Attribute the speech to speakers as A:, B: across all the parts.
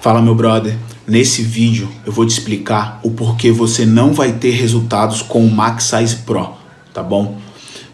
A: Fala meu brother, nesse vídeo eu vou te explicar o porquê você não vai ter resultados com o Max Size Pro, tá bom?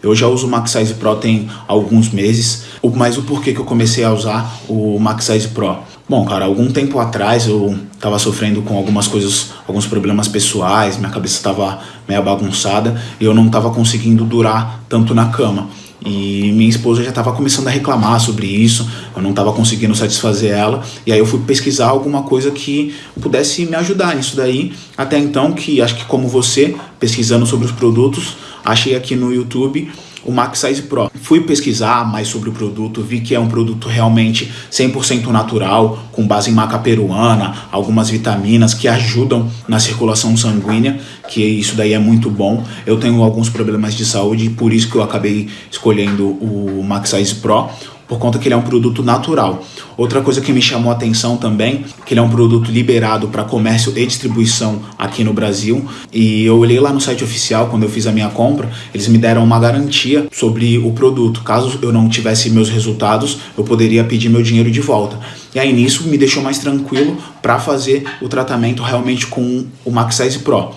A: Eu já uso o Max Size Pro tem alguns meses, mas o porquê que eu comecei a usar o Max Size Pro? Bom, cara, algum tempo atrás eu tava sofrendo com algumas coisas, alguns problemas pessoais, minha cabeça tava meio bagunçada e eu não tava conseguindo durar tanto na cama. E minha esposa já estava começando a reclamar sobre isso, eu não estava conseguindo satisfazer ela, e aí eu fui pesquisar alguma coisa que pudesse me ajudar nisso daí. Até então, que acho que como você, pesquisando sobre os produtos, achei aqui no YouTube o Max Size Pro. Fui pesquisar mais sobre o produto, vi que é um produto realmente 100% natural, com base em maca peruana, algumas vitaminas que ajudam na circulação sanguínea, que isso daí é muito bom. Eu tenho alguns problemas de saúde, por isso que eu acabei escolhendo o Max Size Pro por conta que ele é um produto natural. Outra coisa que me chamou a atenção também, que ele é um produto liberado para comércio e distribuição aqui no Brasil. E eu olhei lá no site oficial, quando eu fiz a minha compra, eles me deram uma garantia sobre o produto. Caso eu não tivesse meus resultados, eu poderia pedir meu dinheiro de volta. E aí nisso me deixou mais tranquilo para fazer o tratamento realmente com o Max Size Pro.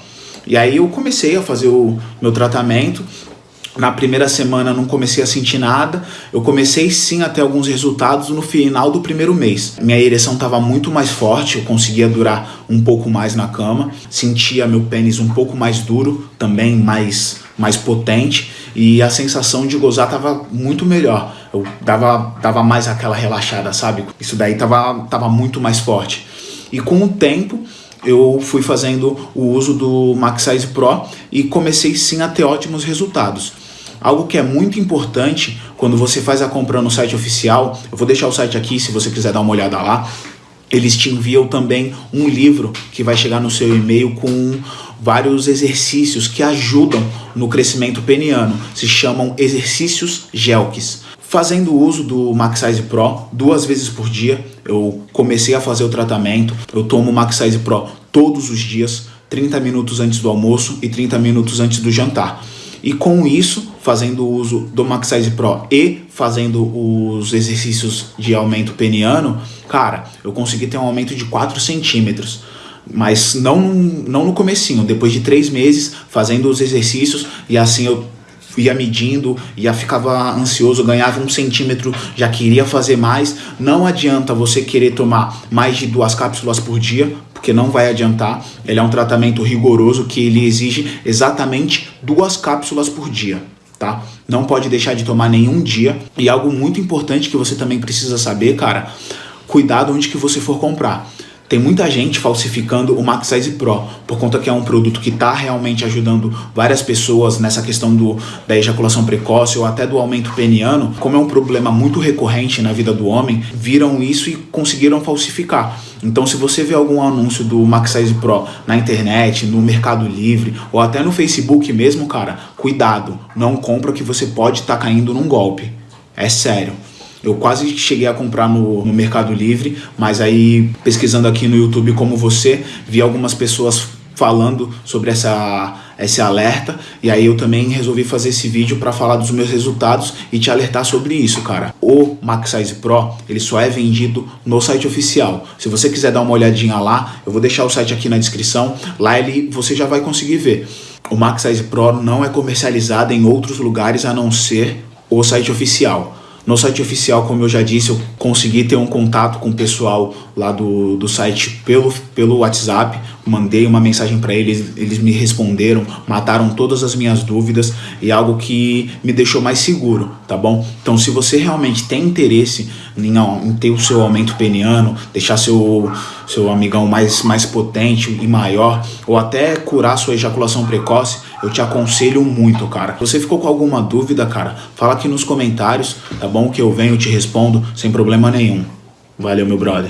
A: E aí eu comecei a fazer o meu tratamento na primeira semana não comecei a sentir nada, eu comecei sim a ter alguns resultados no final do primeiro mês. Minha ereção estava muito mais forte, eu conseguia durar um pouco mais na cama, sentia meu pênis um pouco mais duro, também mais, mais potente, e a sensação de gozar estava muito melhor. Eu dava, dava mais aquela relaxada, sabe? Isso daí estava tava muito mais forte. E com o tempo, eu fui fazendo o uso do Max Size Pro e comecei sim a ter ótimos resultados. Algo que é muito importante quando você faz a compra no site oficial, eu vou deixar o site aqui se você quiser dar uma olhada lá, eles te enviam também um livro que vai chegar no seu e-mail com vários exercícios que ajudam no crescimento peniano. Se chamam exercícios GELKs. Fazendo uso do Maxize Pro duas vezes por dia, eu comecei a fazer o tratamento. Eu tomo o Maxize Pro todos os dias, 30 minutos antes do almoço e 30 minutos antes do jantar. E com isso, fazendo uso do Maxize Pro e fazendo os exercícios de aumento peniano, cara, eu consegui ter um aumento de 4 centímetros. Mas não, não no comecinho, depois de três meses fazendo os exercícios e assim eu ia medindo, ia ficava ansioso, ganhava um centímetro, já queria fazer mais. Não adianta você querer tomar mais de duas cápsulas por dia, porque não vai adiantar. Ele é um tratamento rigoroso que ele exige exatamente duas cápsulas por dia. Tá? Não pode deixar de tomar nenhum dia. E algo muito importante que você também precisa saber, cara, cuidado onde que você for comprar. Tem muita gente falsificando o Max Size Pro, por conta que é um produto que está realmente ajudando várias pessoas nessa questão do, da ejaculação precoce ou até do aumento peniano. Como é um problema muito recorrente na vida do homem, viram isso e conseguiram falsificar. Então se você vê algum anúncio do Max Size Pro na internet, no Mercado Livre ou até no Facebook mesmo, cara, cuidado, não compra que você pode estar tá caindo num golpe. É sério. Eu quase cheguei a comprar no, no Mercado Livre, mas aí pesquisando aqui no YouTube como você, vi algumas pessoas falando sobre essa, esse alerta e aí eu também resolvi fazer esse vídeo para falar dos meus resultados e te alertar sobre isso, cara. O Max Size Pro, ele só é vendido no site oficial. Se você quiser dar uma olhadinha lá, eu vou deixar o site aqui na descrição, lá ele, você já vai conseguir ver. O Max Size Pro não é comercializado em outros lugares a não ser o site oficial. No site oficial, como eu já disse, eu consegui ter um contato com o pessoal lá do, do site pelo, pelo WhatsApp, mandei uma mensagem para eles, eles me responderam, mataram todas as minhas dúvidas e algo que me deixou mais seguro, tá bom? Então se você realmente tem interesse em, em ter o seu aumento peniano, deixar seu, seu amigão mais, mais potente e maior, ou até curar sua ejaculação precoce, eu te aconselho muito, cara. Se você ficou com alguma dúvida, cara, fala aqui nos comentários, tá bom? Que eu venho, te respondo sem problema nenhum. Valeu, meu brother.